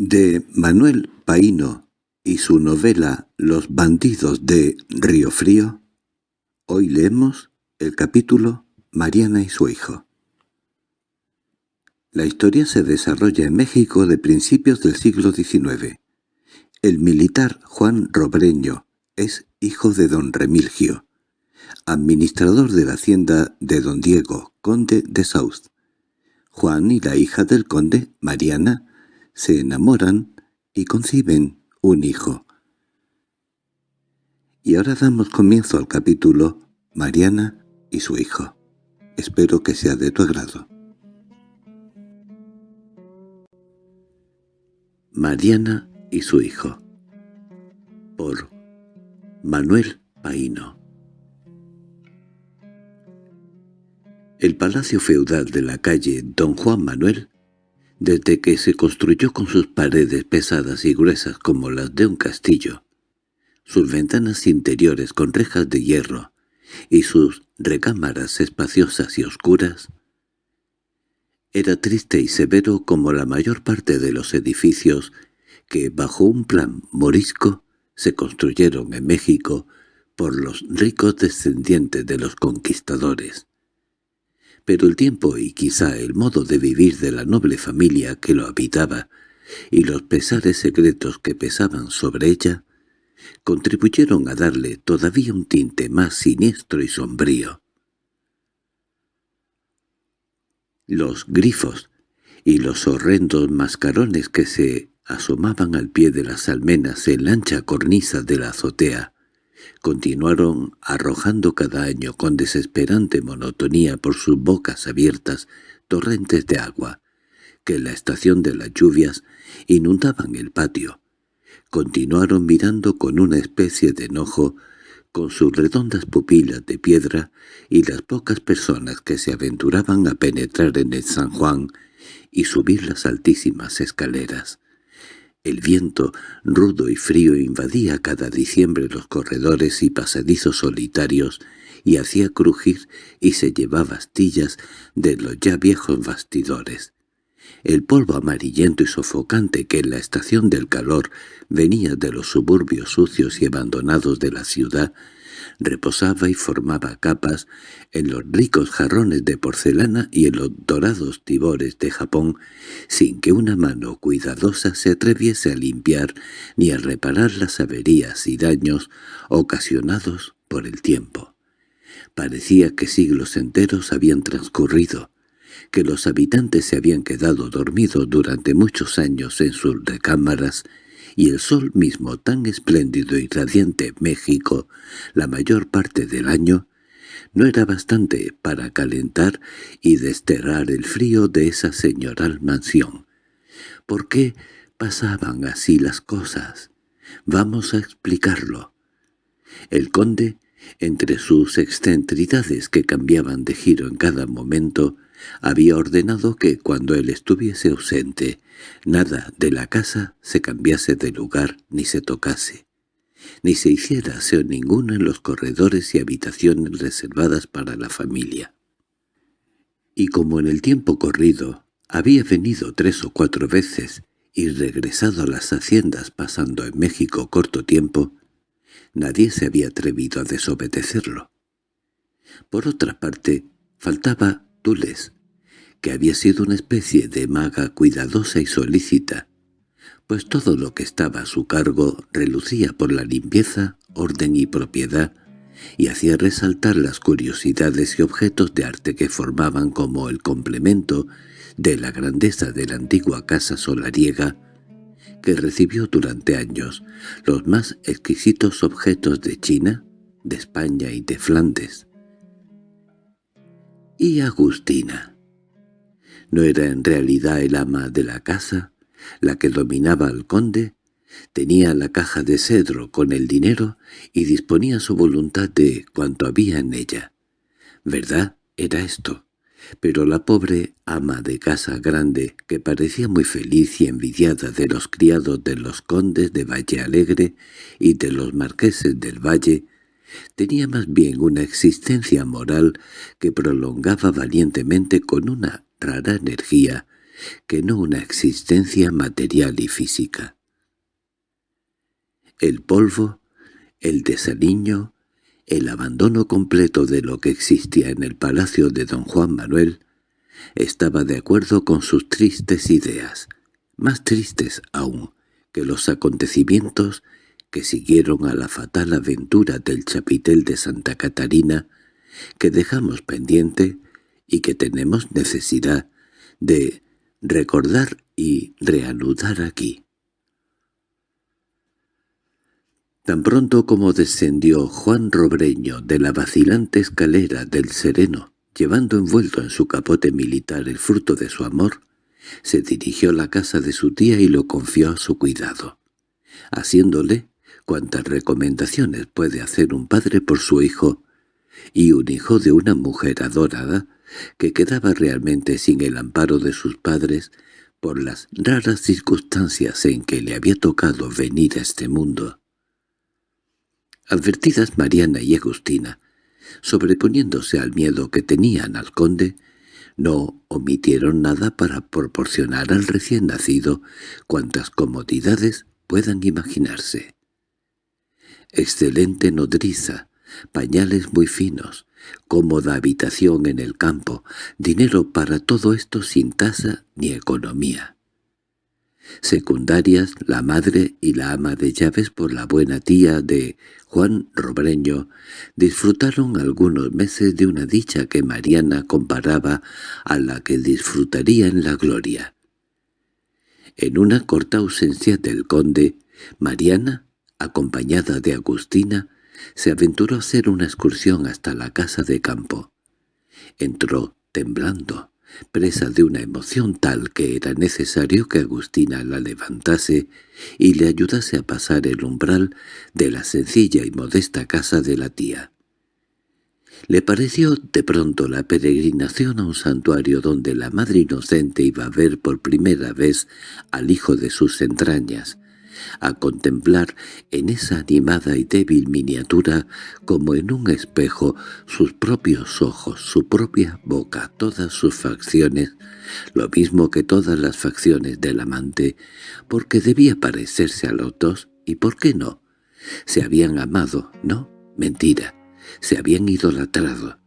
De Manuel Paino y su novela Los bandidos de Río Frío, hoy leemos el capítulo Mariana y su hijo. La historia se desarrolla en México de principios del siglo XIX. El militar Juan Robreño es hijo de don Remilgio, administrador de la hacienda de don Diego, conde de South. Juan y la hija del conde, Mariana, se enamoran y conciben un hijo. Y ahora damos comienzo al capítulo Mariana y su hijo. Espero que sea de tu agrado. Mariana y su hijo por Manuel Paino El palacio feudal de la calle Don Juan Manuel desde que se construyó con sus paredes pesadas y gruesas como las de un castillo, sus ventanas interiores con rejas de hierro y sus recámaras espaciosas y oscuras, era triste y severo como la mayor parte de los edificios que, bajo un plan morisco, se construyeron en México por los ricos descendientes de los conquistadores pero el tiempo y quizá el modo de vivir de la noble familia que lo habitaba y los pesares secretos que pesaban sobre ella contribuyeron a darle todavía un tinte más siniestro y sombrío. Los grifos y los horrendos mascarones que se asomaban al pie de las almenas en la ancha cornisa de la azotea continuaron arrojando cada año con desesperante monotonía por sus bocas abiertas torrentes de agua, que en la estación de las lluvias inundaban el patio. Continuaron mirando con una especie de enojo con sus redondas pupilas de piedra y las pocas personas que se aventuraban a penetrar en el San Juan y subir las altísimas escaleras. El viento, rudo y frío, invadía cada diciembre los corredores y pasadizos solitarios y hacía crujir y se llevaba astillas de los ya viejos bastidores. El polvo amarillento y sofocante que en la estación del calor venía de los suburbios sucios y abandonados de la ciudad reposaba y formaba capas en los ricos jarrones de porcelana y en los dorados tibores de Japón, sin que una mano cuidadosa se atreviese a limpiar ni a reparar las averías y daños ocasionados por el tiempo. Parecía que siglos enteros habían transcurrido, que los habitantes se habían quedado dormidos durante muchos años en sus recámaras y el sol mismo tan espléndido y radiante México la mayor parte del año, no era bastante para calentar y desterrar el frío de esa señoral mansión. ¿Por qué pasaban así las cosas? Vamos a explicarlo. El conde, entre sus excentridades que cambiaban de giro en cada momento, había ordenado que cuando él estuviese ausente, nada de la casa se cambiase de lugar ni se tocase, ni se hiciera aseo ninguno en los corredores y habitaciones reservadas para la familia. Y como en el tiempo corrido había venido tres o cuatro veces y regresado a las haciendas pasando en México corto tiempo, nadie se había atrevido a desobedecerlo. Por otra parte, faltaba Tules, que había sido una especie de maga cuidadosa y solícita, pues todo lo que estaba a su cargo relucía por la limpieza, orden y propiedad, y hacía resaltar las curiosidades y objetos de arte que formaban como el complemento de la grandeza de la antigua casa solariega, que recibió durante años los más exquisitos objetos de China, de España y de Flandes. ¿Y Agustina? ¿No era en realidad el ama de la casa, la que dominaba al conde? Tenía la caja de cedro con el dinero y disponía su voluntad de cuanto había en ella. ¿Verdad? Era esto. Pero la pobre ama de casa grande, que parecía muy feliz y envidiada de los criados de los condes de Valle Alegre y de los marqueses del Valle, Tenía más bien una existencia moral que prolongaba valientemente con una rara energía que no una existencia material y física. El polvo, el desaliño, el abandono completo de lo que existía en el palacio de don Juan Manuel, estaba de acuerdo con sus tristes ideas, más tristes aún que los acontecimientos que siguieron a la fatal aventura del chapitel de Santa Catarina, que dejamos pendiente y que tenemos necesidad de recordar y reanudar aquí. Tan pronto como descendió Juan Robreño de la vacilante escalera del Sereno, llevando envuelto en su capote militar el fruto de su amor, se dirigió a la casa de su tía y lo confió a su cuidado, haciéndole cuantas recomendaciones puede hacer un padre por su hijo, y un hijo de una mujer adorada que quedaba realmente sin el amparo de sus padres por las raras circunstancias en que le había tocado venir a este mundo. Advertidas Mariana y Agustina, sobreponiéndose al miedo que tenían al conde, no omitieron nada para proporcionar al recién nacido cuantas comodidades puedan imaginarse. Excelente nodriza, pañales muy finos, cómoda habitación en el campo, dinero para todo esto sin tasa ni economía. Secundarias la madre y la ama de llaves por la buena tía de Juan Robreño disfrutaron algunos meses de una dicha que Mariana comparaba a la que disfrutaría en la gloria. En una corta ausencia del conde, Mariana, acompañada de Agustina, se aventuró a hacer una excursión hasta la casa de campo. Entró temblando, presa de una emoción tal que era necesario que Agustina la levantase y le ayudase a pasar el umbral de la sencilla y modesta casa de la tía. Le pareció de pronto la peregrinación a un santuario donde la madre inocente iba a ver por primera vez al hijo de sus entrañas, a contemplar en esa animada y débil miniatura como en un espejo sus propios ojos, su propia boca, todas sus facciones, lo mismo que todas las facciones del amante, porque debía parecerse a los dos, y por qué no. Se habían amado, ¿no? Mentira. Se habían idolatrado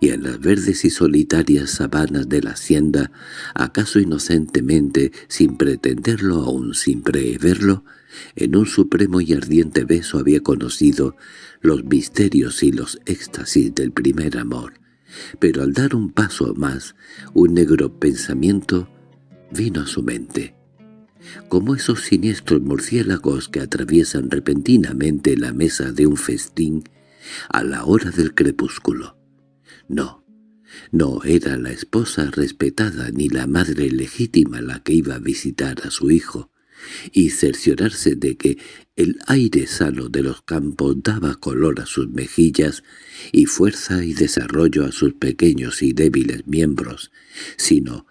y en las verdes y solitarias sabanas de la hacienda, acaso inocentemente, sin pretenderlo aún sin preverlo, en un supremo y ardiente beso había conocido los misterios y los éxtasis del primer amor. Pero al dar un paso más, un negro pensamiento vino a su mente. Como esos siniestros murciélagos que atraviesan repentinamente la mesa de un festín a la hora del crepúsculo. No, no era la esposa respetada ni la madre legítima la que iba a visitar a su hijo, y cerciorarse de que el aire sano de los campos daba color a sus mejillas y fuerza y desarrollo a sus pequeños y débiles miembros, sino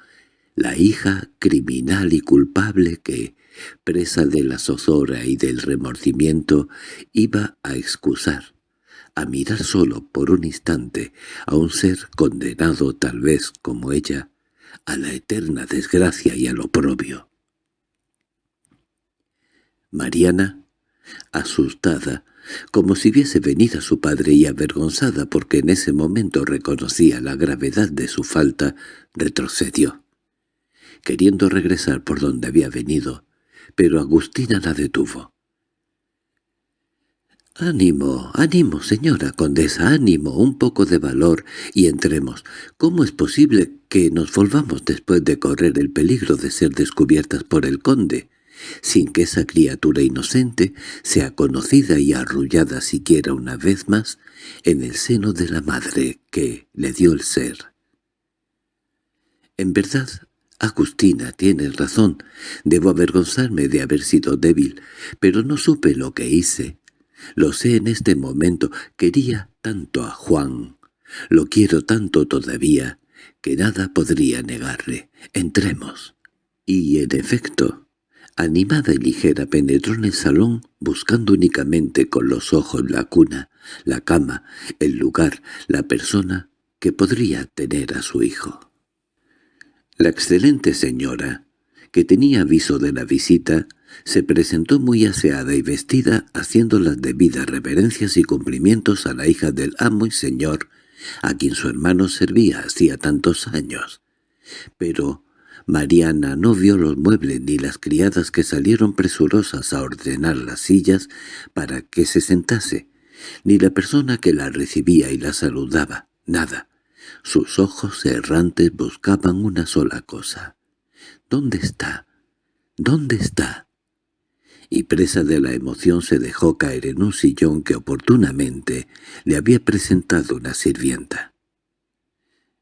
la hija criminal y culpable que, presa de la zozobra y del remordimiento, iba a excusar, a mirar solo por un instante a un ser condenado tal vez como ella, a la eterna desgracia y al oprobio. Mariana, asustada, como si viese venir a su padre y avergonzada porque en ese momento reconocía la gravedad de su falta, retrocedió, queriendo regresar por donde había venido, pero Agustina la detuvo. —Ánimo, ánimo, señora condesa, ánimo, un poco de valor, y entremos. ¿Cómo es posible que nos volvamos después de correr el peligro de ser descubiertas por el conde, sin que esa criatura inocente sea conocida y arrullada siquiera una vez más en el seno de la madre que le dio el ser? En verdad, Agustina, tienes razón. Debo avergonzarme de haber sido débil, pero no supe lo que hice. Lo sé en este momento. Quería tanto a Juan. Lo quiero tanto todavía, que nada podría negarle. Entremos. Y en efecto, animada y ligera penetró en el salón buscando únicamente con los ojos la cuna, la cama, el lugar, la persona que podría tener a su hijo. La excelente señora, que tenía aviso de la visita, se presentó muy aseada y vestida haciendo las debidas reverencias y cumplimientos a la hija del amo y señor, a quien su hermano servía hacía tantos años. Pero Mariana no vio los muebles ni las criadas que salieron presurosas a ordenar las sillas para que se sentase, ni la persona que la recibía y la saludaba, nada. Sus ojos errantes buscaban una sola cosa. ¿Dónde está? ¿Dónde está? Y presa de la emoción se dejó caer en un sillón que oportunamente le había presentado una sirvienta.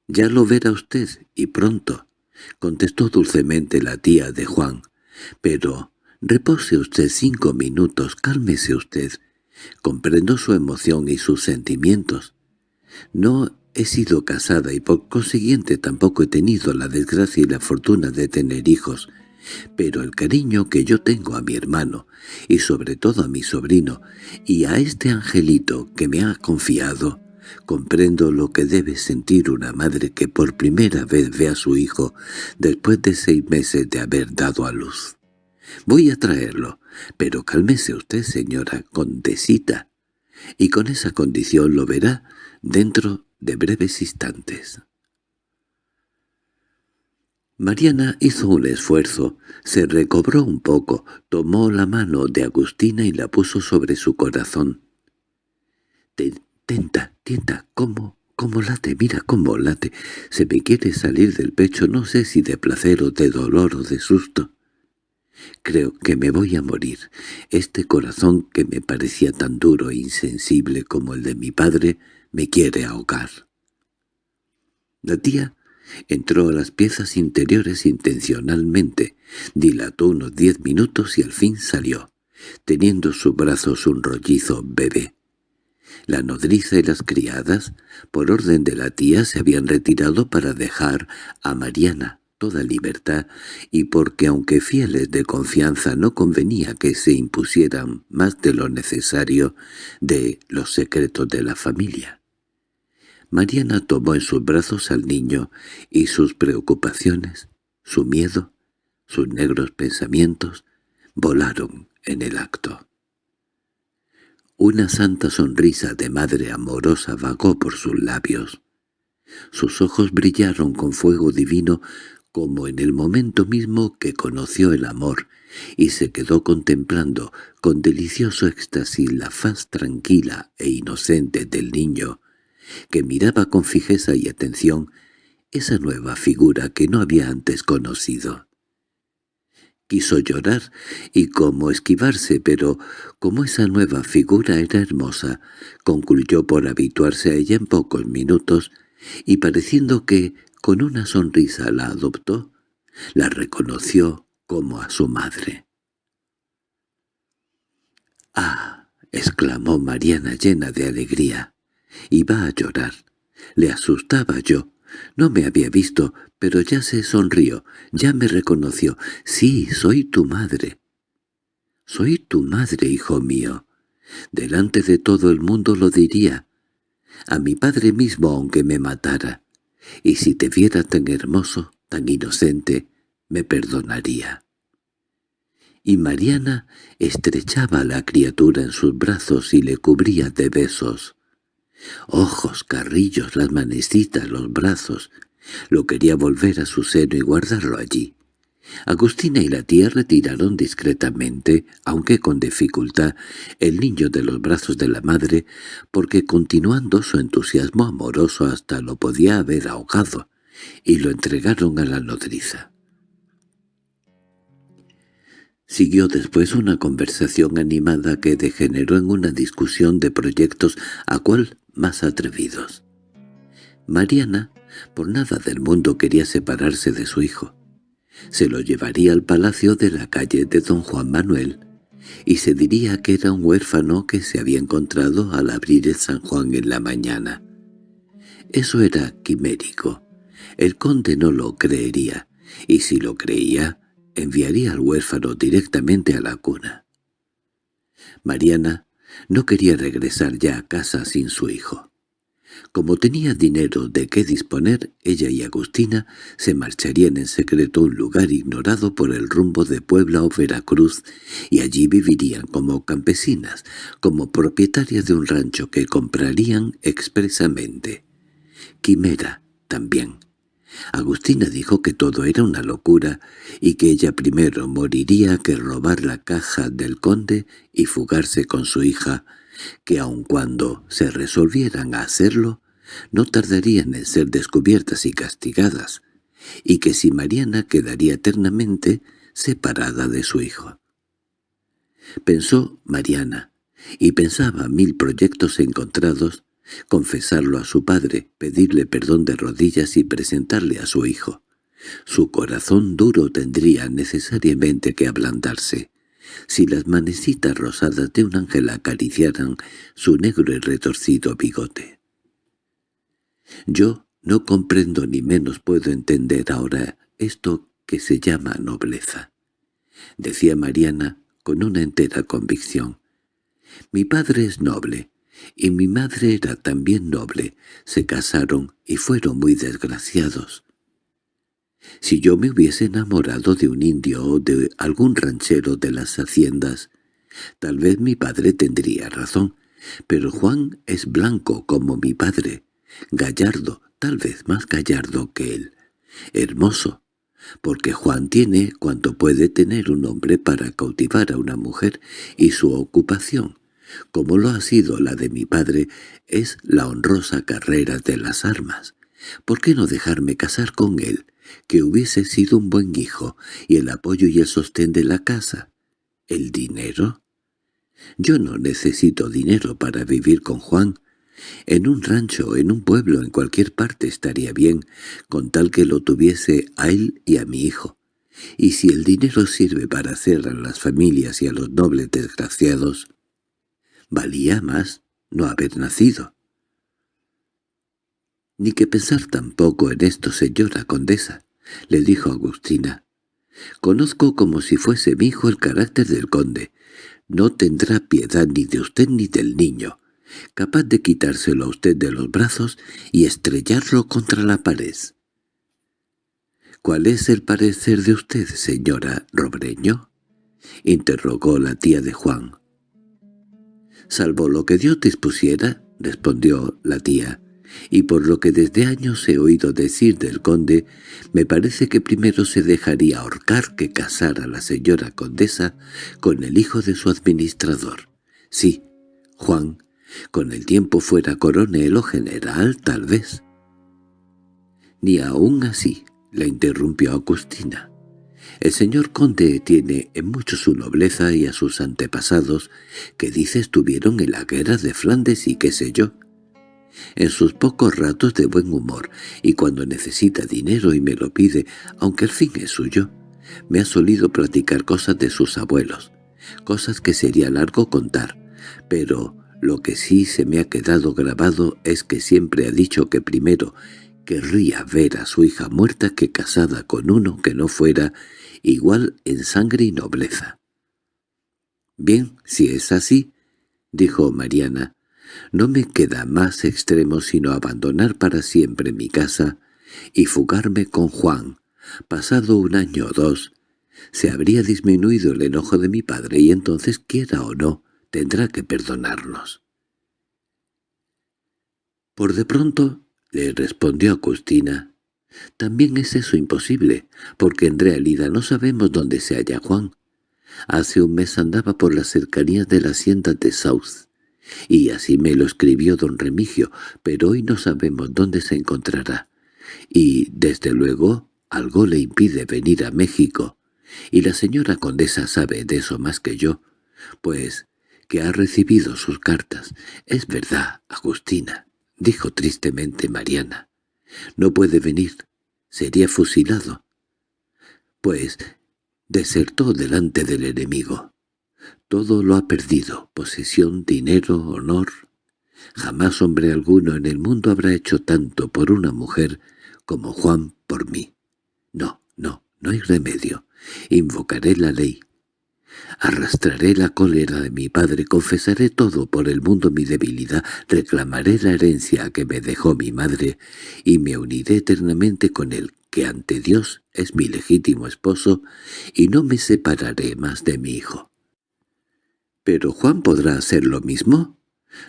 «Ya lo verá usted, y pronto», contestó dulcemente la tía de Juan. «Pero repose usted cinco minutos, cálmese usted. Comprendo su emoción y sus sentimientos. No he sido casada y por consiguiente tampoco he tenido la desgracia y la fortuna de tener hijos, pero el cariño que yo tengo a mi hermano, y sobre todo a mi sobrino, y a este angelito que me ha confiado, comprendo lo que debe sentir una madre que por primera vez ve a su hijo después de seis meses de haber dado a luz. Voy a traerlo, pero cálmese usted, señora condesita, y con esa condición lo verá dentro de breves instantes. Mariana hizo un esfuerzo, se recobró un poco, tomó la mano de Agustina y la puso sobre su corazón. «Tenta, tienta, ¿cómo, cómo late? Mira cómo late. Se me quiere salir del pecho, no sé si de placer o de dolor o de susto. Creo que me voy a morir. Este corazón que me parecía tan duro e insensible como el de mi padre me quiere ahogar. La tía entró a las piezas interiores intencionalmente, dilató unos diez minutos y al fin salió, teniendo sus brazos un rollizo bebé. La nodriza y las criadas, por orden de la tía, se habían retirado para dejar a Mariana toda libertad y porque aunque fieles de confianza no convenía que se impusieran más de lo necesario de los secretos de la familia. Mariana tomó en sus brazos al niño y sus preocupaciones, su miedo, sus negros pensamientos, volaron en el acto. Una santa sonrisa de madre amorosa vagó por sus labios. Sus ojos brillaron con fuego divino como en el momento mismo que conoció el amor, y se quedó contemplando con delicioso éxtasis la faz tranquila e inocente del niño, que miraba con fijeza y atención esa nueva figura que no había antes conocido. Quiso llorar y como esquivarse, pero como esa nueva figura era hermosa, concluyó por habituarse a ella en pocos minutos, y pareciendo que con una sonrisa la adoptó, la reconoció como a su madre. —¡Ah! —exclamó Mariana llena de alegría. Iba a llorar. Le asustaba yo. No me había visto, pero ya se sonrió, ya me reconoció. —Sí, soy tu madre. —Soy tu madre, hijo mío. Delante de todo el mundo lo diría. A mi padre mismo aunque me matara y si te viera tan hermoso, tan inocente, me perdonaría. Y Mariana estrechaba a la criatura en sus brazos y le cubría de besos. Ojos, carrillos, las manecitas, los brazos. Lo quería volver a su seno y guardarlo allí. Agustina y la tía retiraron discretamente, aunque con dificultad, el niño de los brazos de la madre, porque continuando su entusiasmo amoroso hasta lo podía haber ahogado, y lo entregaron a la nodriza. Siguió después una conversación animada que degeneró en una discusión de proyectos a cual más atrevidos. Mariana, por nada del mundo quería separarse de su hijo se lo llevaría al palacio de la calle de don Juan Manuel, y se diría que era un huérfano que se había encontrado al abrir el San Juan en la mañana. Eso era quimérico. El conde no lo creería, y si lo creía, enviaría al huérfano directamente a la cuna. Mariana no quería regresar ya a casa sin su hijo. Como tenía dinero de qué disponer, ella y Agustina se marcharían en secreto a un lugar ignorado por el rumbo de Puebla o Veracruz, y allí vivirían como campesinas, como propietarias de un rancho que comprarían expresamente. Quimera también. Agustina dijo que todo era una locura y que ella primero moriría que robar la caja del conde y fugarse con su hija, que aun cuando se resolvieran a hacerlo, no tardarían en ser descubiertas y castigadas, y que si Mariana quedaría eternamente separada de su hijo. Pensó Mariana, y pensaba mil proyectos encontrados, confesarlo a su padre, pedirle perdón de rodillas y presentarle a su hijo. Su corazón duro tendría necesariamente que ablandarse si las manecitas rosadas de un ángel acariciaran su negro y retorcido bigote. Yo no comprendo ni menos puedo entender ahora esto que se llama nobleza, decía Mariana con una entera convicción. Mi padre es noble, y mi madre era también noble, se casaron y fueron muy desgraciados. Si yo me hubiese enamorado de un indio o de algún ranchero de las haciendas, tal vez mi padre tendría razón, pero Juan es blanco como mi padre, gallardo, tal vez más gallardo que él, hermoso, porque Juan tiene cuanto puede tener un hombre para cautivar a una mujer y su ocupación, como lo ha sido la de mi padre, es la honrosa carrera de las armas. ¿Por qué no dejarme casar con él, que hubiese sido un buen hijo y el apoyo y el sostén de la casa. ¿El dinero? Yo no necesito dinero para vivir con Juan. En un rancho, en un pueblo, en cualquier parte estaría bien, con tal que lo tuviese a él y a mi hijo. Y si el dinero sirve para hacer a las familias y a los nobles desgraciados, valía más no haber nacido. —Ni que pensar tampoco en esto, señora condesa —le dijo Agustina. —Conozco como si fuese mi hijo el carácter del conde. No tendrá piedad ni de usted ni del niño, capaz de quitárselo a usted de los brazos y estrellarlo contra la pared. —¿Cuál es el parecer de usted, señora Robreño? —interrogó la tía de Juan. —Salvo lo que Dios dispusiera —respondió la tía—, y por lo que desde años he oído decir del conde, me parece que primero se dejaría ahorcar que casar a la señora condesa con el hijo de su administrador. Sí, Juan, con el tiempo fuera coronel o general, tal vez. Ni aún así, la interrumpió Agustina. El señor conde tiene en mucho su nobleza y a sus antepasados, que dice estuvieron en la guerra de Flandes y qué sé yo. En sus pocos ratos de buen humor, y cuando necesita dinero y me lo pide, aunque el fin es suyo, me ha solido platicar cosas de sus abuelos, cosas que sería largo contar, pero lo que sí se me ha quedado grabado es que siempre ha dicho que primero querría ver a su hija muerta que casada con uno que no fuera igual en sangre y nobleza. «Bien, si es así», dijo Mariana, no me queda más extremo sino abandonar para siempre mi casa y fugarme con Juan. Pasado un año o dos, se habría disminuido el enojo de mi padre y entonces, quiera o no, tendrá que perdonarnos. Por de pronto, le respondió Agustina, también es eso imposible, porque en realidad no sabemos dónde se halla Juan. Hace un mes andaba por las cercanías de la hacienda de South. Y así me lo escribió don Remigio, pero hoy no sabemos dónde se encontrará. Y, desde luego, algo le impide venir a México. Y la señora condesa sabe de eso más que yo, pues que ha recibido sus cartas. Es verdad, Agustina, dijo tristemente Mariana. No puede venir, sería fusilado. Pues desertó delante del enemigo. Todo lo ha perdido, posesión, dinero, honor. Jamás hombre alguno en el mundo habrá hecho tanto por una mujer como Juan por mí. No, no, no hay remedio. Invocaré la ley. Arrastraré la cólera de mi padre, confesaré todo por el mundo mi debilidad, reclamaré la herencia que me dejó mi madre y me uniré eternamente con él, que ante Dios es mi legítimo esposo, y no me separaré más de mi hijo. ¿Pero Juan podrá hacer lo mismo?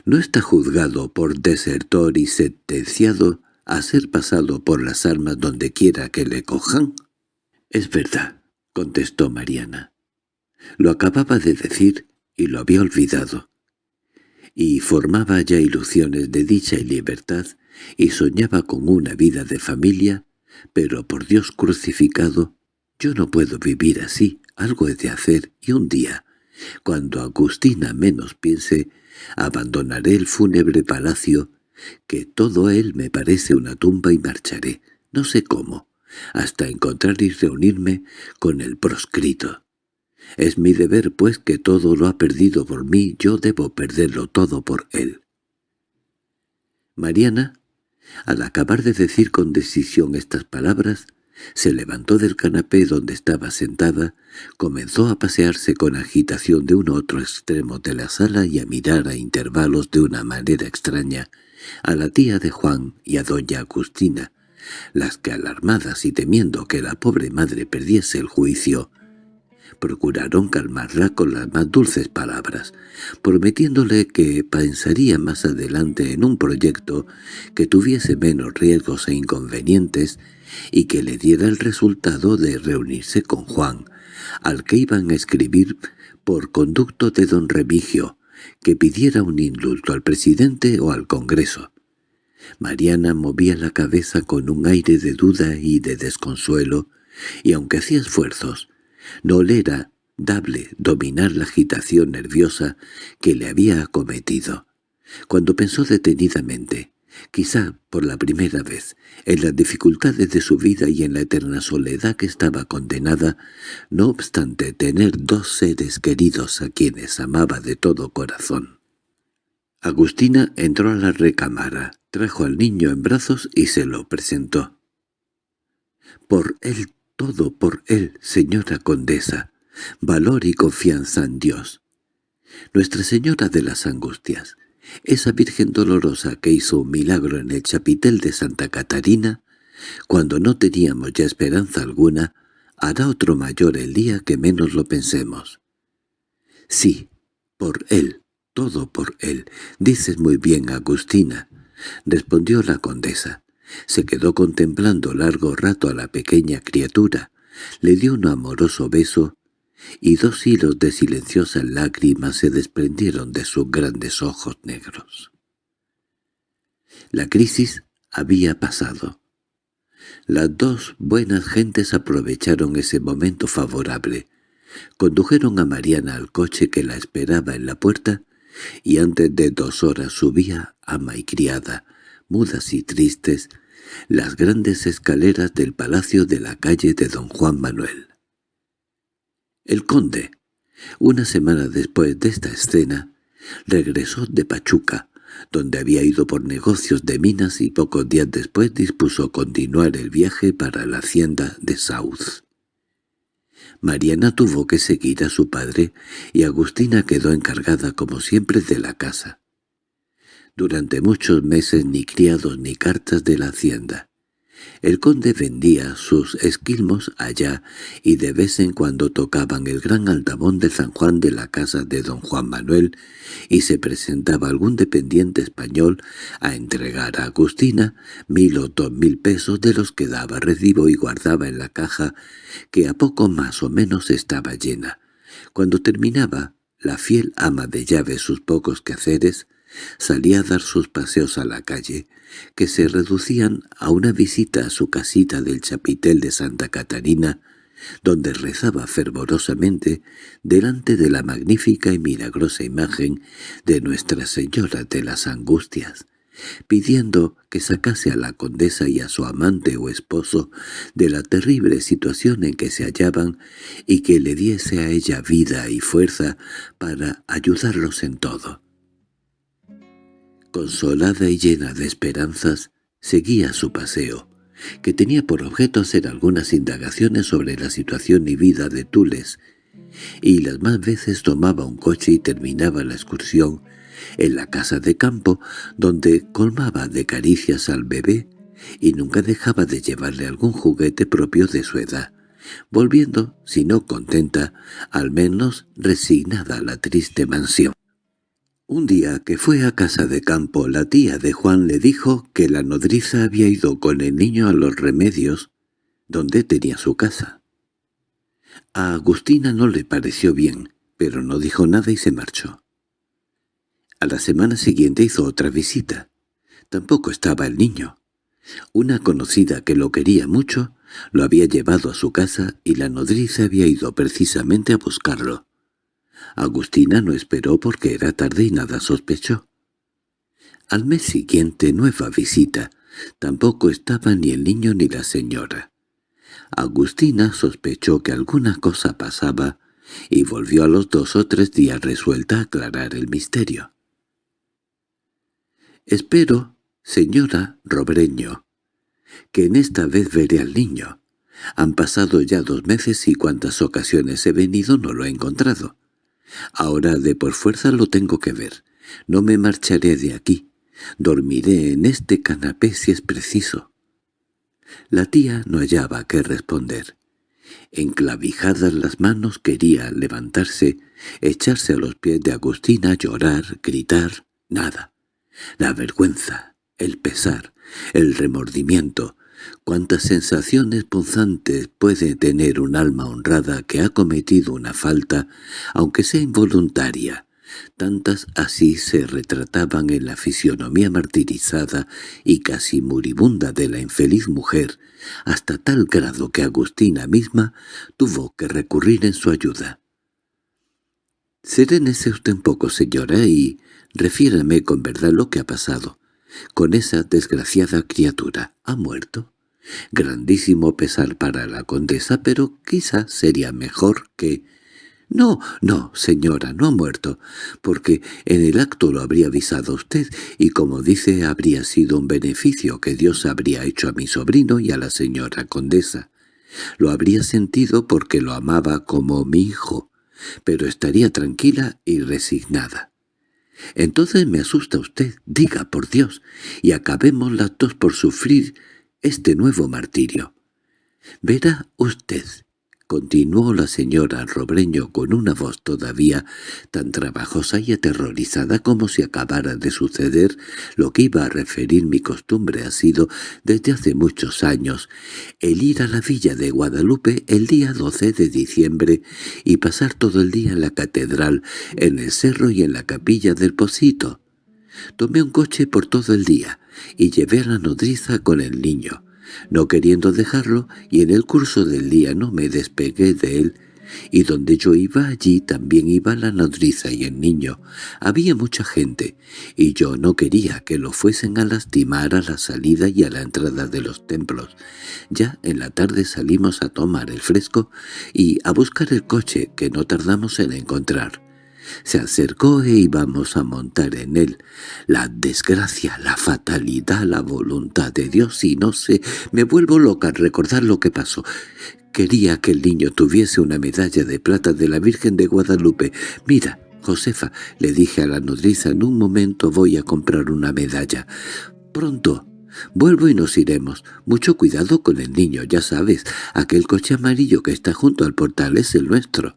¿No está juzgado por desertor y sentenciado a ser pasado por las armas donde quiera que le cojan? —Es verdad —contestó Mariana. Lo acababa de decir y lo había olvidado. Y formaba ya ilusiones de dicha y libertad, y soñaba con una vida de familia, pero por Dios crucificado, yo no puedo vivir así, algo he de hacer, y un día, cuando Agustina menos piense, abandonaré el fúnebre palacio, que todo él me parece una tumba y marcharé, no sé cómo, hasta encontrar y reunirme con el proscrito. Es mi deber, pues, que todo lo ha perdido por mí, yo debo perderlo todo por él. Mariana, al acabar de decir con decisión estas palabras, se levantó del canapé donde estaba sentada, comenzó a pasearse con agitación de un otro extremo de la sala y a mirar a intervalos de una manera extraña a la tía de Juan y a doña Agustina, las que alarmadas y temiendo que la pobre madre perdiese el juicio, procuraron calmarla con las más dulces palabras, prometiéndole que pensaría más adelante en un proyecto que tuviese menos riesgos e inconvenientes y que le diera el resultado de reunirse con Juan, al que iban a escribir por conducto de don Remigio, que pidiera un indulto al presidente o al Congreso. Mariana movía la cabeza con un aire de duda y de desconsuelo, y aunque hacía esfuerzos, no le era dable dominar la agitación nerviosa que le había acometido. Cuando pensó detenidamente, quizá por la primera vez, en las dificultades de su vida y en la eterna soledad que estaba condenada, no obstante tener dos seres queridos a quienes amaba de todo corazón. Agustina entró a la recámara, trajo al niño en brazos y se lo presentó. «Por él todo por él, señora condesa, valor y confianza en Dios. Nuestra Señora de las Angustias, esa Virgen dolorosa que hizo un milagro en el chapitel de Santa Catarina, cuando no teníamos ya esperanza alguna, hará otro mayor el día que menos lo pensemos. Sí, por él, todo por él, dices muy bien, Agustina, respondió la condesa. Se quedó contemplando largo rato a la pequeña criatura, le dio un amoroso beso, y dos hilos de silenciosas lágrimas se desprendieron de sus grandes ojos negros. La crisis había pasado. Las dos buenas gentes aprovecharon ese momento favorable. Condujeron a Mariana al coche que la esperaba en la puerta, y antes de dos horas subía, ama y criada, mudas y tristes, las grandes escaleras del palacio de la calle de don Juan Manuel. El conde, una semana después de esta escena, regresó de Pachuca, donde había ido por negocios de minas y pocos días después dispuso continuar el viaje para la hacienda de South. Mariana tuvo que seguir a su padre y Agustina quedó encargada como siempre de la casa. Durante muchos meses ni criados ni cartas de la hacienda. El conde vendía sus esquilmos allá y de vez en cuando tocaban el gran altabón de San Juan de la casa de don Juan Manuel y se presentaba algún dependiente español a entregar a Agustina mil o dos mil pesos de los que daba recibo y guardaba en la caja que a poco más o menos estaba llena. Cuando terminaba, la fiel ama de llave sus pocos quehaceres, Salía a dar sus paseos a la calle, que se reducían a una visita a su casita del chapitel de Santa Catarina, donde rezaba fervorosamente delante de la magnífica y milagrosa imagen de Nuestra Señora de las Angustias, pidiendo que sacase a la condesa y a su amante o esposo de la terrible situación en que se hallaban y que le diese a ella vida y fuerza para ayudarlos en todo. Consolada y llena de esperanzas, seguía su paseo, que tenía por objeto hacer algunas indagaciones sobre la situación y vida de Tules, y las más veces tomaba un coche y terminaba la excursión en la casa de campo, donde colmaba de caricias al bebé y nunca dejaba de llevarle algún juguete propio de su edad, volviendo, si no contenta, al menos resignada a la triste mansión. Un día que fue a casa de campo, la tía de Juan le dijo que la nodriza había ido con el niño a los remedios, donde tenía su casa. A Agustina no le pareció bien, pero no dijo nada y se marchó. A la semana siguiente hizo otra visita. Tampoco estaba el niño. Una conocida que lo quería mucho lo había llevado a su casa y la nodriza había ido precisamente a buscarlo. Agustina no esperó porque era tarde y nada sospechó. Al mes siguiente nueva visita. Tampoco estaba ni el niño ni la señora. Agustina sospechó que alguna cosa pasaba y volvió a los dos o tres días resuelta a aclarar el misterio. «Espero, señora Robreño, que en esta vez veré al niño. Han pasado ya dos meses y cuantas ocasiones he venido no lo he encontrado. Ahora de por fuerza lo tengo que ver. No me marcharé de aquí. Dormiré en este canapé si es preciso». La tía no hallaba qué responder. Enclavijadas las manos quería levantarse, echarse a los pies de Agustina, llorar, gritar, nada. La vergüenza, el pesar, el remordimiento, cuántas sensaciones punzantes puede tener un alma honrada que ha cometido una falta, aunque sea involuntaria, Tantas así se retrataban en la fisionomía martirizada y casi moribunda de la infeliz mujer, hasta tal grado que Agustina misma tuvo que recurrir en su ayuda. «Serénese usted un poco, señora, y refiérame con verdad lo que ha pasado. Con esa desgraciada criatura. ¿Ha muerto?» Grandísimo pesar para la condesa, pero quizá sería mejor que —No, no, señora, no ha muerto, porque en el acto lo habría avisado usted, y como dice habría sido un beneficio que Dios habría hecho a mi sobrino y a la señora condesa. Lo habría sentido porque lo amaba como mi hijo, pero estaría tranquila y resignada. Entonces me asusta usted, diga por Dios, y acabemos las dos por sufrir este nuevo martirio. Verá usted, Continuó la señora Robreño con una voz todavía tan trabajosa y aterrorizada como si acabara de suceder lo que iba a referir mi costumbre ha sido desde hace muchos años el ir a la villa de Guadalupe el día 12 de diciembre y pasar todo el día en la catedral, en el cerro y en la capilla del Pocito. Tomé un coche por todo el día y llevé a la nodriza con el niño no queriendo dejarlo, y en el curso del día no me despegué de él, y donde yo iba allí también iba la nodriza y el niño. Había mucha gente, y yo no quería que lo fuesen a lastimar a la salida y a la entrada de los templos. Ya en la tarde salimos a tomar el fresco y a buscar el coche que no tardamos en encontrar. Se acercó e íbamos a montar en él. La desgracia, la fatalidad, la voluntad de Dios y no sé, me vuelvo loca al recordar lo que pasó. Quería que el niño tuviese una medalla de plata de la Virgen de Guadalupe. Mira, Josefa, le dije a la nodriza, en un momento voy a comprar una medalla. Pronto. Vuelvo y nos iremos. Mucho cuidado con el niño, ya sabes. Aquel coche amarillo que está junto al portal es el nuestro.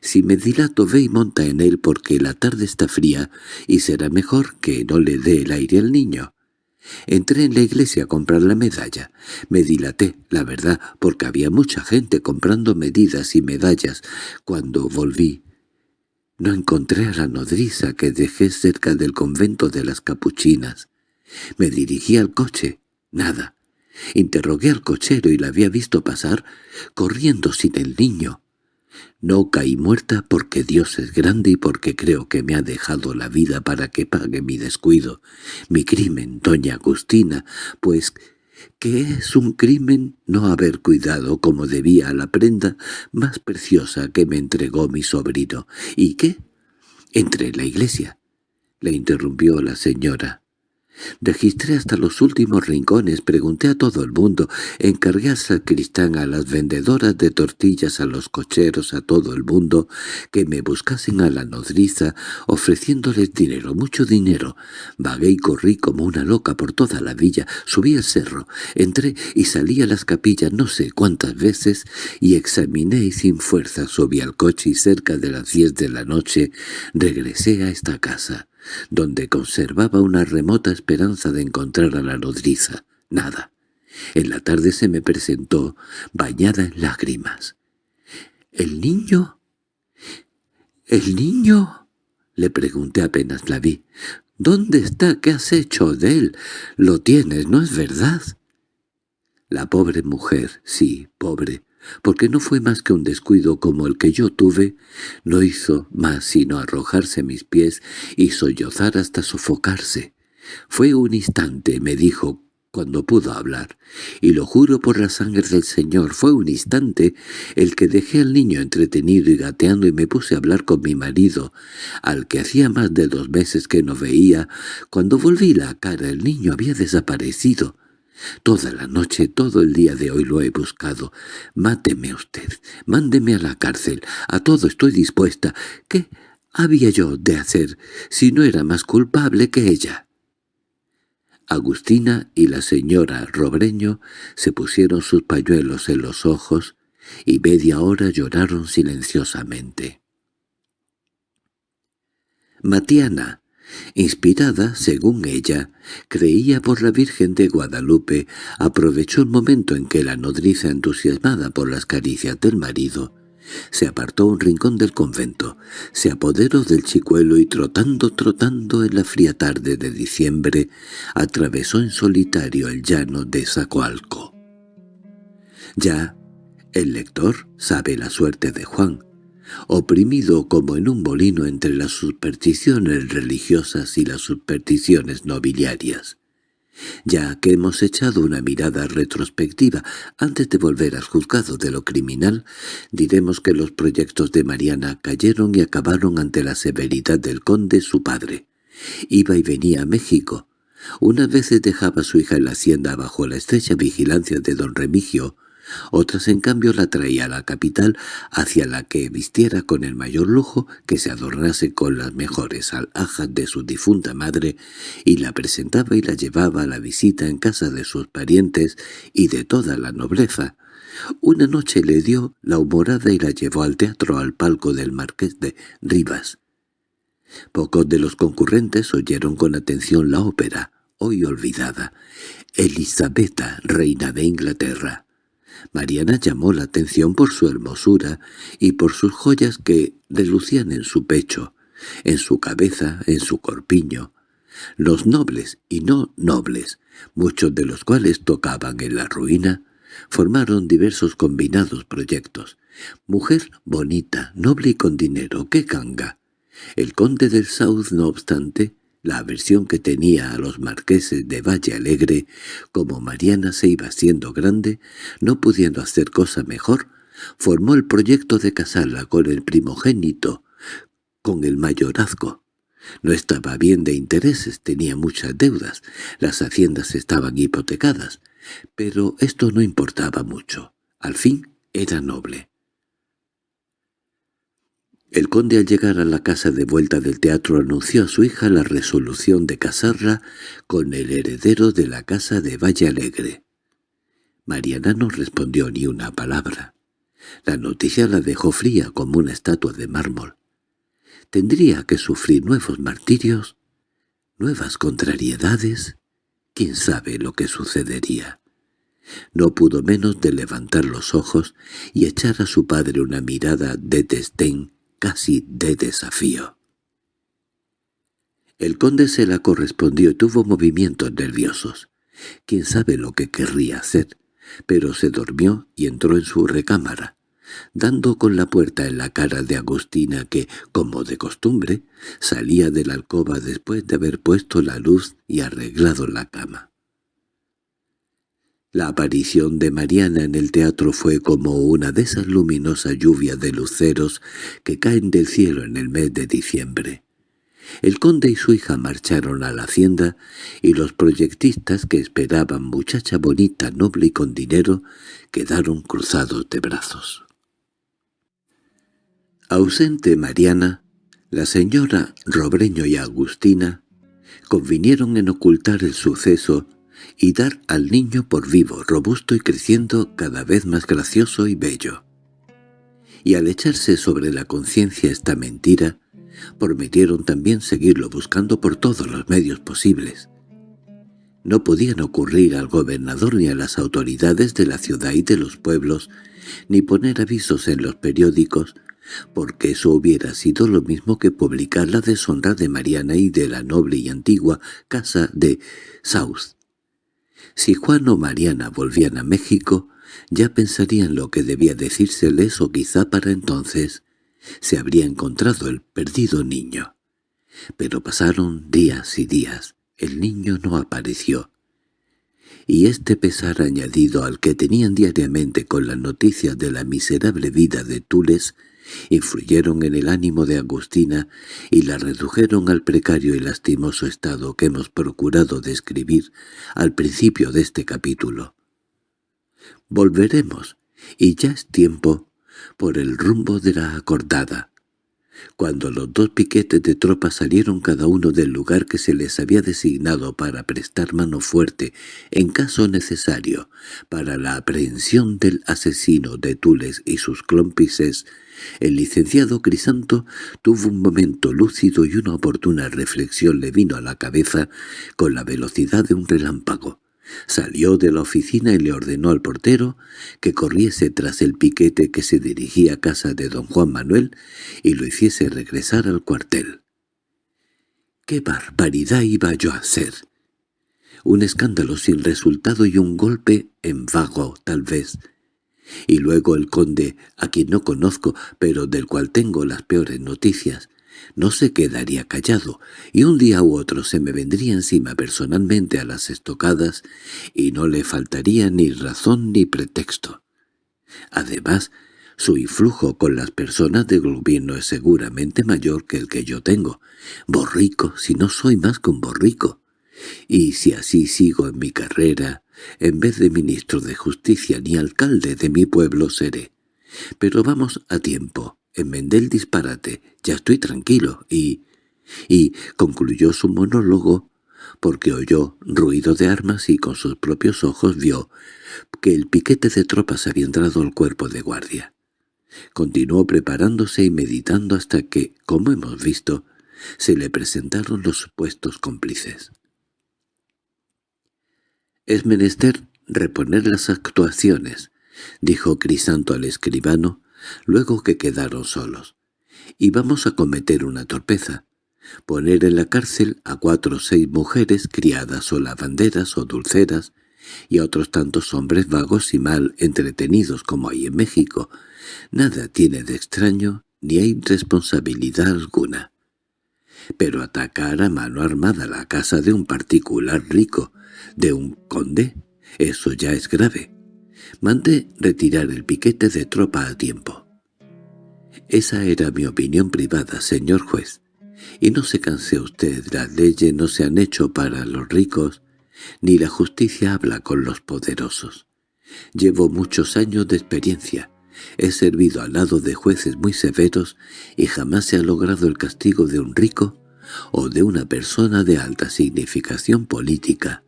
Si me dilato ve y monta en él porque la tarde está fría y será mejor que no le dé el aire al niño. Entré en la iglesia a comprar la medalla. Me dilaté, la verdad, porque había mucha gente comprando medidas y medallas. Cuando volví, no encontré a la nodriza que dejé cerca del convento de las capuchinas. Me dirigí al coche. Nada. Interrogué al cochero y la había visto pasar, corriendo sin el niño. No caí muerta porque Dios es grande y porque creo que me ha dejado la vida para que pague mi descuido, mi crimen, doña Agustina, pues que es un crimen no haber cuidado como debía la prenda más preciosa que me entregó mi sobrino. ¿Y qué? Entre la iglesia, le interrumpió la señora. Registré hasta los últimos rincones, pregunté a todo el mundo, encargué al sacristán, a las vendedoras de tortillas, a los cocheros, a todo el mundo, que me buscasen a la nodriza, ofreciéndoles dinero, mucho dinero. Vagué y corrí como una loca por toda la villa, subí el cerro, entré y salí a las capillas no sé cuántas veces, y examiné y sin fuerza subí al coche y cerca de las diez de la noche regresé a esta casa donde conservaba una remota esperanza de encontrar a la nodriza. Nada. En la tarde se me presentó, bañada en lágrimas. —¿El niño? —¿El niño? —le pregunté apenas la vi. —¿Dónde está? ¿Qué has hecho de él? Lo tienes, ¿no es verdad? La pobre mujer, sí, pobre, porque no fue más que un descuido como el que yo tuve, no hizo más sino arrojarse mis pies y sollozar hasta sofocarse. Fue un instante, me dijo, cuando pudo hablar, y lo juro por la sangre del Señor, fue un instante el que dejé al niño entretenido y gateando y me puse a hablar con mi marido, al que hacía más de dos meses que no veía. Cuando volví la cara el niño había desaparecido. Toda la noche, todo el día de hoy lo he buscado. Máteme usted, mándeme a la cárcel, a todo estoy dispuesta. ¿Qué había yo de hacer si no era más culpable que ella? Agustina y la señora Robreño se pusieron sus pañuelos en los ojos y media hora lloraron silenciosamente. Matiana, Inspirada, según ella, creía por la Virgen de Guadalupe, aprovechó el momento en que la nodriza entusiasmada por las caricias del marido, se apartó a un rincón del convento, se apoderó del chicuelo y trotando, trotando en la fría tarde de diciembre, atravesó en solitario el llano de Zacoalco. Ya el lector sabe la suerte de Juan, oprimido como en un molino entre las supersticiones religiosas y las supersticiones nobiliarias. Ya que hemos echado una mirada retrospectiva antes de volver al juzgado de lo criminal, diremos que los proyectos de Mariana cayeron y acabaron ante la severidad del conde su padre. Iba y venía a México. Unas veces dejaba a su hija en la hacienda bajo la estrecha vigilancia de don Remigio, otras en cambio la traía a la capital hacia la que vistiera con el mayor lujo, que se adornase con las mejores alhajas de su difunta madre, y la presentaba y la llevaba a la visita en casa de sus parientes y de toda la nobleza. Una noche le dio la humorada y la llevó al teatro al palco del marqués de Rivas. Pocos de los concurrentes oyeron con atención la ópera, hoy olvidada, Elisabetta, reina de Inglaterra. Mariana llamó la atención por su hermosura y por sus joyas que relucían en su pecho, en su cabeza, en su corpiño. Los nobles y no nobles, muchos de los cuales tocaban en la ruina, formaron diversos combinados proyectos. Mujer bonita, noble y con dinero, qué canga. El conde del South, no obstante, la aversión que tenía a los marqueses de Valle Alegre, como Mariana se iba siendo grande, no pudiendo hacer cosa mejor, formó el proyecto de casarla con el primogénito, con el mayorazgo. No estaba bien de intereses, tenía muchas deudas, las haciendas estaban hipotecadas, pero esto no importaba mucho. Al fin era noble. El conde al llegar a la casa de vuelta del teatro anunció a su hija la resolución de casarla con el heredero de la casa de Valle Alegre. Mariana no respondió ni una palabra. La noticia la dejó fría como una estatua de mármol. ¿Tendría que sufrir nuevos martirios? ¿Nuevas contrariedades? ¿Quién sabe lo que sucedería? No pudo menos de levantar los ojos y echar a su padre una mirada de desdén casi de desafío. El conde se la correspondió y tuvo movimientos nerviosos. Quién sabe lo que querría hacer, pero se durmió y entró en su recámara, dando con la puerta en la cara de Agustina que, como de costumbre, salía de la alcoba después de haber puesto la luz y arreglado la cama. La aparición de Mariana en el teatro fue como una de esas luminosas lluvias de luceros que caen del cielo en el mes de diciembre. El conde y su hija marcharon a la hacienda y los proyectistas que esperaban muchacha bonita, noble y con dinero quedaron cruzados de brazos. Ausente Mariana, la señora Robreño y Agustina convinieron en ocultar el suceso y dar al niño por vivo, robusto y creciendo cada vez más gracioso y bello. Y al echarse sobre la conciencia esta mentira, prometieron también seguirlo buscando por todos los medios posibles. No podían ocurrir al gobernador ni a las autoridades de la ciudad y de los pueblos, ni poner avisos en los periódicos, porque eso hubiera sido lo mismo que publicar la deshonra de Mariana y de la noble y antigua casa de South. Si Juan o Mariana volvían a México, ya pensarían lo que debía decírseles o quizá para entonces se habría encontrado el perdido niño. Pero pasaron días y días. El niño no apareció. Y este pesar añadido al que tenían diariamente con la noticia de la miserable vida de Tules influyeron en el ánimo de Agustina y la redujeron al precario y lastimoso estado que hemos procurado describir al principio de este capítulo. Volveremos, y ya es tiempo por el rumbo de la acordada. Cuando los dos piquetes de tropas salieron cada uno del lugar que se les había designado para prestar mano fuerte, en caso necesario, para la aprehensión del asesino de Tules y sus clómpices, el licenciado Crisanto tuvo un momento lúcido y una oportuna reflexión le vino a la cabeza con la velocidad de un relámpago. Salió de la oficina y le ordenó al portero que corriese tras el piquete que se dirigía a casa de don Juan Manuel y lo hiciese regresar al cuartel. —¡Qué barbaridad iba yo a hacer! Un escándalo sin resultado y un golpe en vago, tal vez. Y luego el conde, a quien no conozco, pero del cual tengo las peores noticias, no se quedaría callado, y un día u otro se me vendría encima personalmente a las estocadas y no le faltaría ni razón ni pretexto. Además, su influjo con las personas del gobierno es seguramente mayor que el que yo tengo. Borrico, si no soy más que un borrico. Y si así sigo en mi carrera, en vez de ministro de justicia ni alcalde de mi pueblo seré. Pero vamos a tiempo enmendé el disparate, ya estoy tranquilo, y... y concluyó su monólogo porque oyó ruido de armas y con sus propios ojos vio que el piquete de tropas había entrado al cuerpo de guardia. Continuó preparándose y meditando hasta que, como hemos visto, se le presentaron los supuestos cómplices. «Es menester reponer las actuaciones», dijo Crisanto al escribano, luego que quedaron solos. Y vamos a cometer una torpeza. Poner en la cárcel a cuatro o seis mujeres criadas o lavanderas o dulceras y a otros tantos hombres vagos y mal entretenidos como hay en México. Nada tiene de extraño ni hay responsabilidad alguna. Pero atacar a mano armada la casa de un particular rico, de un conde, eso ya es grave. Mandé retirar el piquete de tropa a tiempo. Esa era mi opinión privada, señor juez. Y no se canse usted, las leyes no se han hecho para los ricos, ni la justicia habla con los poderosos. Llevo muchos años de experiencia, he servido al lado de jueces muy severos y jamás se ha logrado el castigo de un rico o de una persona de alta significación política.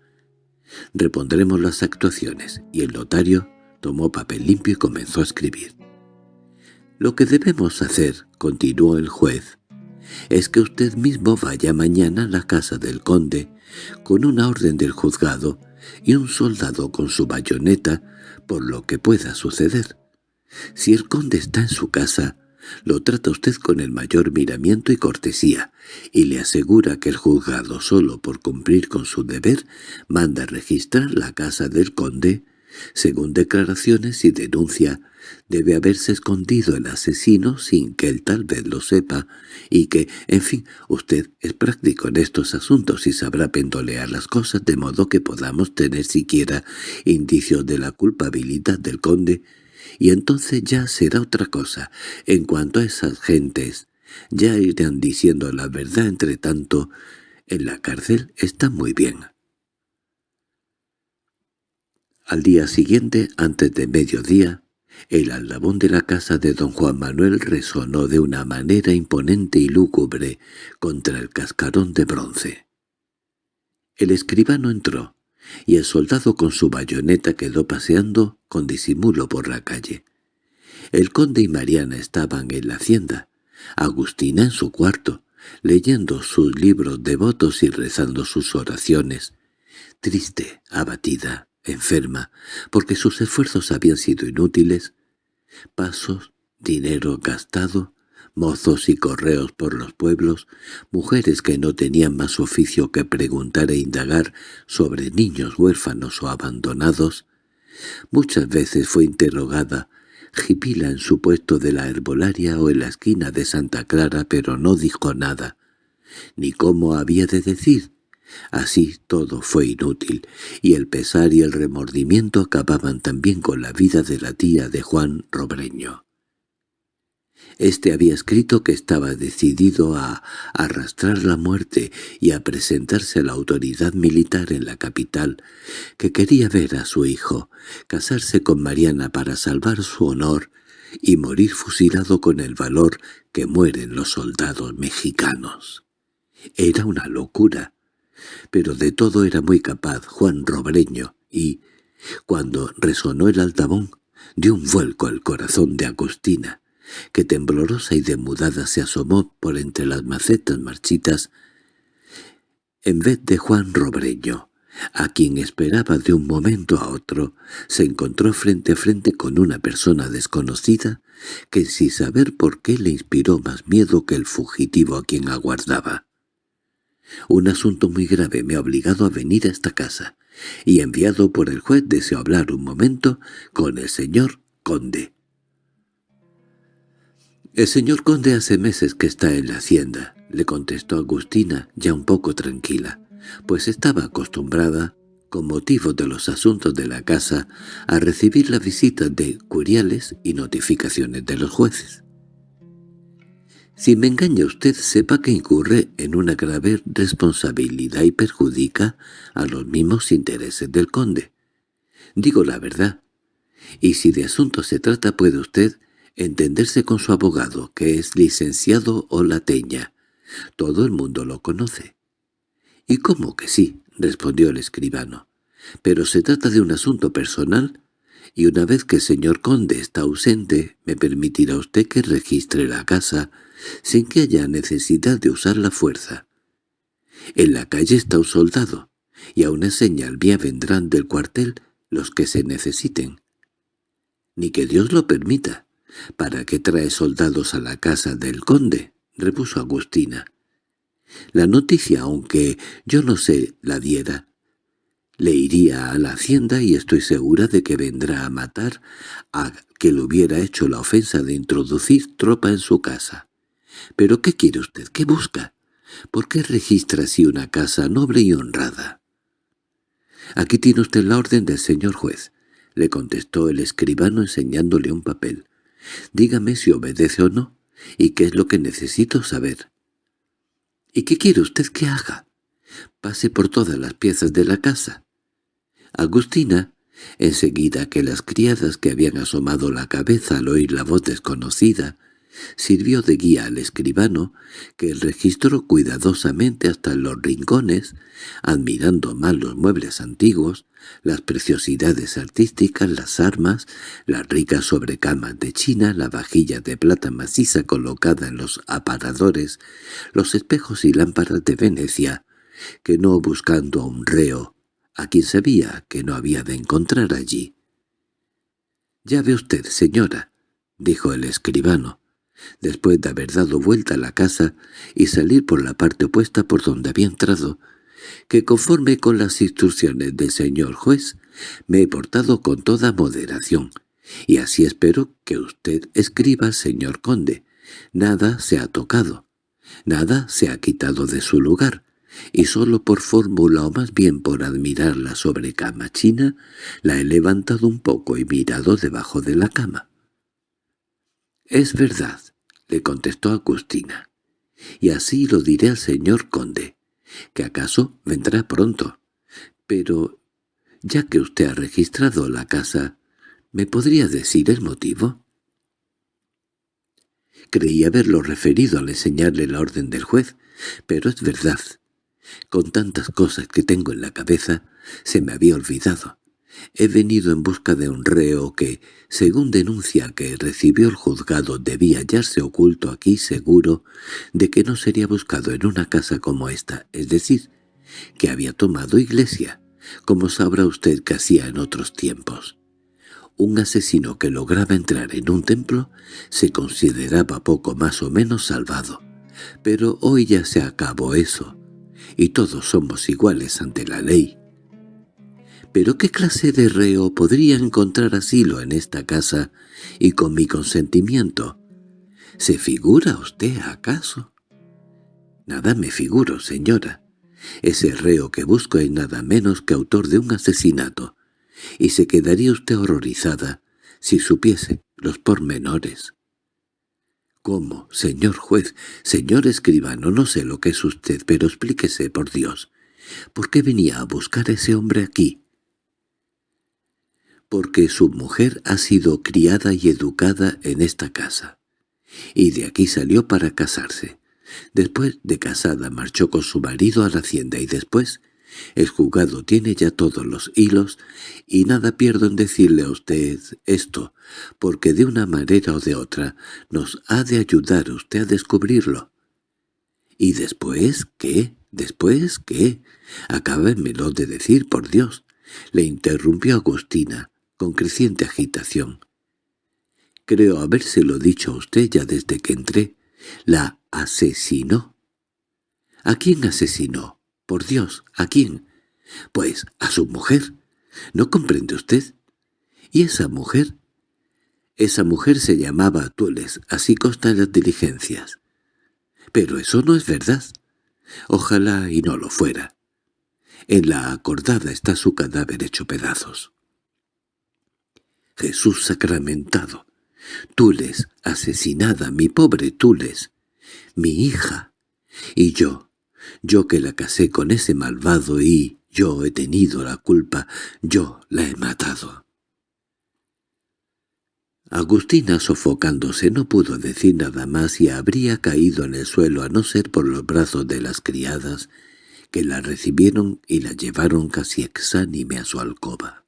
Repondremos las actuaciones, y el notario tomó papel limpio y comenzó a escribir. «Lo que debemos hacer», continuó el juez, «es que usted mismo vaya mañana a la casa del conde con una orden del juzgado y un soldado con su bayoneta por lo que pueda suceder. Si el conde está en su casa, lo trata usted con el mayor miramiento y cortesía, y le asegura que el juzgado solo por cumplir con su deber manda registrar la casa del conde. Según declaraciones y denuncia, debe haberse escondido el asesino sin que él tal vez lo sepa, y que, en fin, usted es práctico en estos asuntos y sabrá pendolear las cosas de modo que podamos tener siquiera indicios de la culpabilidad del conde, y entonces ya será otra cosa. En cuanto a esas gentes, Ya irán diciendo la verdad entre tanto. En la cárcel está muy bien. Al día siguiente, antes de mediodía, el aldabón de la casa de don Juan Manuel resonó de una manera imponente y lúgubre contra el cascarón de bronce. El escribano entró, y el soldado con su bayoneta quedó paseando con disimulo por la calle. El conde y Mariana estaban en la hacienda, Agustina en su cuarto, leyendo sus libros devotos y rezando sus oraciones, triste, abatida, enferma, porque sus esfuerzos habían sido inútiles, pasos, dinero gastado, mozos y correos por los pueblos, mujeres que no tenían más oficio que preguntar e indagar sobre niños huérfanos o abandonados. Muchas veces fue interrogada Jipila en su puesto de la herbolaria o en la esquina de Santa Clara, pero no dijo nada, ni cómo había de decir. Así todo fue inútil, y el pesar y el remordimiento acababan también con la vida de la tía de Juan Robreño. Este había escrito que estaba decidido a arrastrar la muerte y a presentarse a la autoridad militar en la capital, que quería ver a su hijo, casarse con Mariana para salvar su honor y morir fusilado con el valor que mueren los soldados mexicanos. Era una locura, pero de todo era muy capaz Juan Robreño y, cuando resonó el altavón, dio un vuelco al corazón de Agustina, que temblorosa y demudada se asomó por entre las macetas marchitas, en vez de Juan Robreño, a quien esperaba de un momento a otro, se encontró frente a frente con una persona desconocida que sin saber por qué le inspiró más miedo que el fugitivo a quien aguardaba. Un asunto muy grave me ha obligado a venir a esta casa, y enviado por el juez deseo hablar un momento con el señor conde. «El señor conde hace meses que está en la hacienda», le contestó Agustina, ya un poco tranquila, pues estaba acostumbrada, con motivo de los asuntos de la casa, a recibir la visita de curiales y notificaciones de los jueces. Si me engaña usted, sepa que incurre en una grave responsabilidad y perjudica a los mismos intereses del conde. Digo la verdad. Y si de asunto se trata puede usted entenderse con su abogado, que es licenciado o lateña. Todo el mundo lo conoce. —¿Y cómo que sí? —respondió el escribano. —Pero se trata de un asunto personal, y una vez que el señor conde está ausente, me permitirá usted que registre la casa sin que haya necesidad de usar la fuerza. En la calle está un soldado, y a una señal mía vendrán del cuartel los que se necesiten. Ni que Dios lo permita. —¿Para qué trae soldados a la casa del conde? —repuso Agustina. La noticia, aunque yo no se la diera, le iría a la hacienda y estoy segura de que vendrá a matar a que le hubiera hecho la ofensa de introducir tropa en su casa. —¿Pero qué quiere usted? ¿Qué busca? ¿Por qué registra así una casa noble y honrada? —Aquí tiene usted la orden del señor juez —le contestó el escribano enseñándole un papel. Dígame si obedece o no, y qué es lo que necesito saber. —¿Y qué quiere usted que haga? Pase por todas las piezas de la casa. Agustina, enseguida que las criadas que habían asomado la cabeza al oír la voz desconocida, Sirvió de guía al escribano, que registró cuidadosamente hasta los rincones, admirando más los muebles antiguos, las preciosidades artísticas, las armas, las ricas sobrecamas de China, la vajilla de plata maciza colocada en los aparadores, los espejos y lámparas de Venecia, que no buscando a un reo, a quien sabía que no había de encontrar allí. «Ya ve usted, señora», dijo el escribano, después de haber dado vuelta a la casa y salir por la parte opuesta por donde había entrado, que conforme con las instrucciones del señor juez me he portado con toda moderación, y así espero que usted escriba, señor conde. Nada se ha tocado, nada se ha quitado de su lugar, y solo por fórmula o más bien por admirar la sobrecama china, la he levantado un poco y mirado debajo de la cama. —Es verdad le contestó Agustina. —Y así lo diré al señor conde, que acaso vendrá pronto. Pero, ya que usted ha registrado la casa, ¿me podría decir el motivo? Creí haberlo referido al enseñarle la orden del juez, pero es verdad. Con tantas cosas que tengo en la cabeza, se me había olvidado. He venido en busca de un reo que, según denuncia que recibió el juzgado, debía hallarse oculto aquí seguro de que no sería buscado en una casa como esta, es decir, que había tomado iglesia, como sabrá usted que hacía en otros tiempos. Un asesino que lograba entrar en un templo se consideraba poco más o menos salvado, pero hoy ya se acabó eso, y todos somos iguales ante la ley. ¿Pero qué clase de reo podría encontrar asilo en esta casa y con mi consentimiento? ¿Se figura usted acaso? Nada me figuro, señora. Ese reo que busco es nada menos que autor de un asesinato, y se quedaría usted horrorizada si supiese los pormenores. —¿Cómo, señor juez, señor escribano? No sé lo que es usted, pero explíquese, por Dios. ¿Por qué venía a buscar a ese hombre aquí? Porque su mujer ha sido criada y educada en esta casa, y de aquí salió para casarse. Después de casada marchó con su marido a la hacienda y después el juzgado tiene ya todos los hilos y nada pierdo en decirle a usted esto, porque de una manera o de otra nos ha de ayudar usted a descubrirlo. ¿Y después qué? ¿Después qué? Acábenmelo de decir, por Dios. Le interrumpió Agustina, con creciente agitación. Creo habérselo dicho a usted ya desde que entré. La asesinó. ¿A quién asesinó? Por Dios, ¿a quién? Pues a su mujer. ¿No comprende usted? ¿Y esa mujer? Esa mujer se llamaba Tules, así consta en las diligencias. Pero eso no es verdad. Ojalá y no lo fuera. En la acordada está su cadáver hecho pedazos. Jesús sacramentado. Tules, asesinada, mi pobre Tules, mi hija. Y yo, yo que la casé con ese malvado y yo he tenido la culpa, yo la he matado. Agustina, sofocándose, no pudo decir nada más y habría caído en el suelo a no ser por los brazos de las criadas, que la recibieron y la llevaron casi exánime a su alcoba.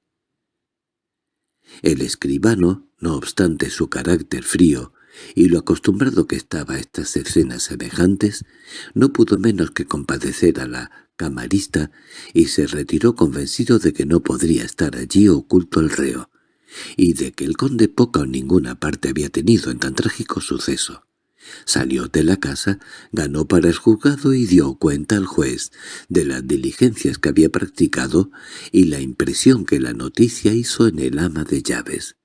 El escribano, no obstante su carácter frío y lo acostumbrado que estaba a estas escenas semejantes, no pudo menos que compadecer a la camarista y se retiró convencido de que no podría estar allí oculto el reo, y de que el conde poca o ninguna parte había tenido en tan trágico suceso. Salió de la casa, ganó para el juzgado y dio cuenta al juez de las diligencias que había practicado y la impresión que la noticia hizo en el ama de llaves.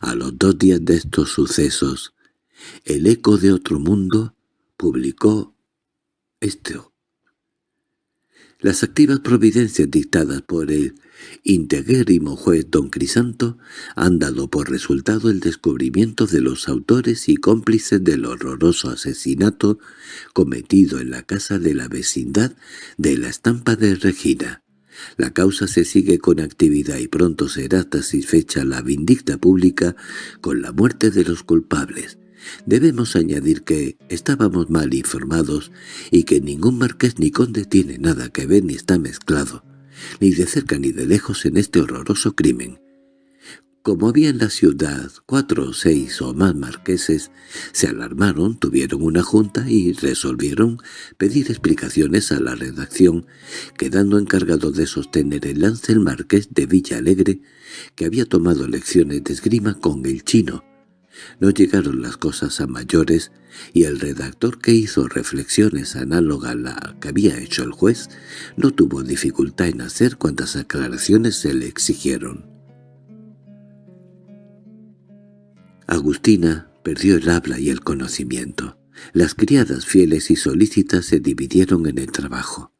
A los dos días de estos sucesos, el eco de otro mundo publicó esto. Las activas providencias dictadas por el integrérrimo juez don Crisanto han dado por resultado el descubrimiento de los autores y cómplices del horroroso asesinato cometido en la casa de la vecindad de la estampa de Regina. La causa se sigue con actividad y pronto será satisfecha la vindicta pública con la muerte de los culpables. Debemos añadir que estábamos mal informados y que ningún marqués ni conde tiene nada que ver ni está mezclado, ni de cerca ni de lejos en este horroroso crimen. Como había en la ciudad cuatro o seis o más marqueses, se alarmaron, tuvieron una junta y resolvieron pedir explicaciones a la redacción, quedando encargado de sostener el lance el marqués de Villa Alegre, que había tomado lecciones de esgrima con el chino, no llegaron las cosas a mayores y el redactor que hizo reflexiones análogas a la que había hecho el juez no tuvo dificultad en hacer cuantas aclaraciones se le exigieron. Agustina perdió el habla y el conocimiento. Las criadas fieles y solícitas se dividieron en el trabajo.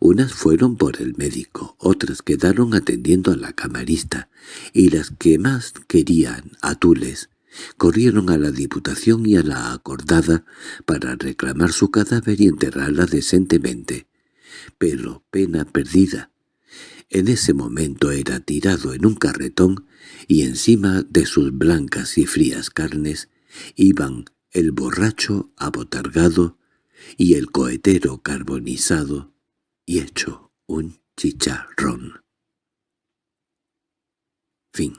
Unas fueron por el médico, otras quedaron atendiendo a la camarista, y las que más querían a Tules Corrieron a la Diputación y a la Acordada para reclamar su cadáver y enterrarla decentemente. Pero pena perdida. En ese momento era tirado en un carretón y encima de sus blancas y frías carnes iban el borracho abotargado y el cohetero carbonizado y hecho un chicharrón. Fin